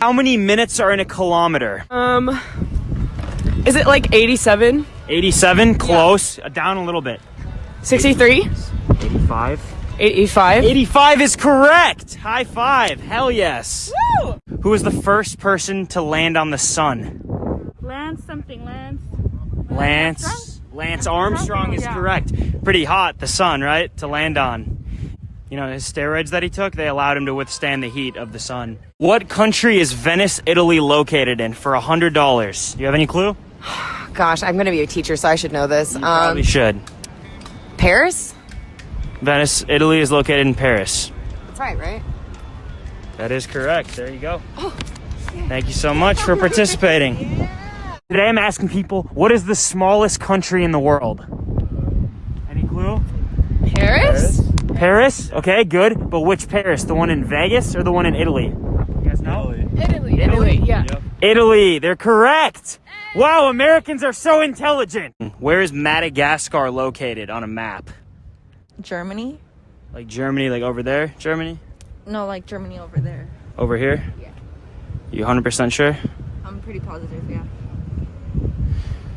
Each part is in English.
How many minutes are in a kilometer? Um, is it like 87? 87, close. Uh, Down a little bit. 63? 85. 85? 85 is correct. High five. Hell yes. Who was the first person to land on the sun? Lance something, Lance. Lance. Lance Armstrong is Yeah. correct. Pretty hot, the sun, right? To land on. You know, his steroids that he took, they allowed him to withstand the heat of the sun. What country is Venice, Italy located in for $100? Do you have any clue? Gosh, I'm going to be a teacher, so I should know this. Probably Um, should. Paris? Venice, Italy is located in Paris. That's right, right? That is correct. There you go. Thank you so much for participating. Today I'm asking people, what is the smallest country in the world? Any clue? Paris? Paris? Okay, good. But which Paris? The one in Vegas or the one in Italy? You guys know? Italy. Italy, yeah. Italy. They're correct. Wow, Americans are so intelligent. Where is Madagascar located on a map? Germany? Like Germany, like over there? Germany? No, like Germany over there. Over here? Yeah. You 100% sure? I'm pretty positive, yeah.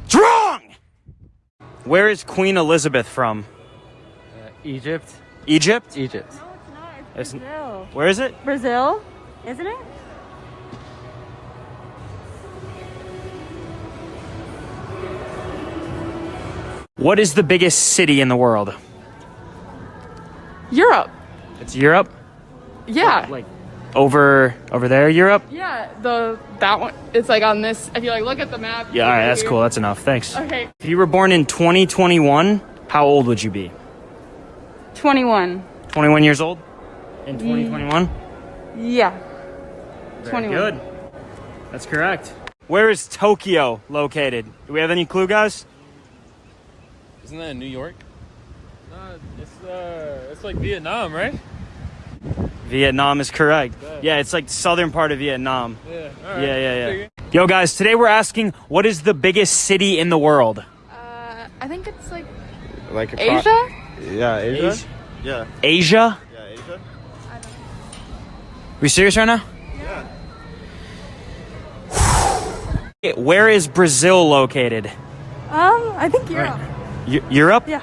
It's wrong! Where is Queen Elizabeth from? Uh, Egypt. Egypt? Egypt. No, It's- not. It's Brazil. Where is it? Brazil, isn't it? What is the biggest city in the world? Europe. It's Europe? Yeah. Like over over there, Europe? Yeah, the that one. It's like on this. If you like look at the map. Yeah, all right, that's cool. That's enough. Thanks. Okay. If you were born in 2021, how old would you be? 21. 21 years old? In 2021? Yeah. Very 21. Good. That's correct. Where is Tokyo located? Do we have any clue, guys? Isn't that in New York? No, it's uh, it's like Vietnam, right? Vietnam is correct. Yeah, it's like southern part of Vietnam. Yeah. Yeah, yeah, yeah. Yo, guys, today we're asking what is the biggest city in the world? Uh, I think it's like Like a Asia. Yeah, Asia. Asia? Yeah, Asia? yeah, Asia. we serious right now? Yeah. Where is Brazil located? Um, I think Europe. Eu- Europe? Yeah.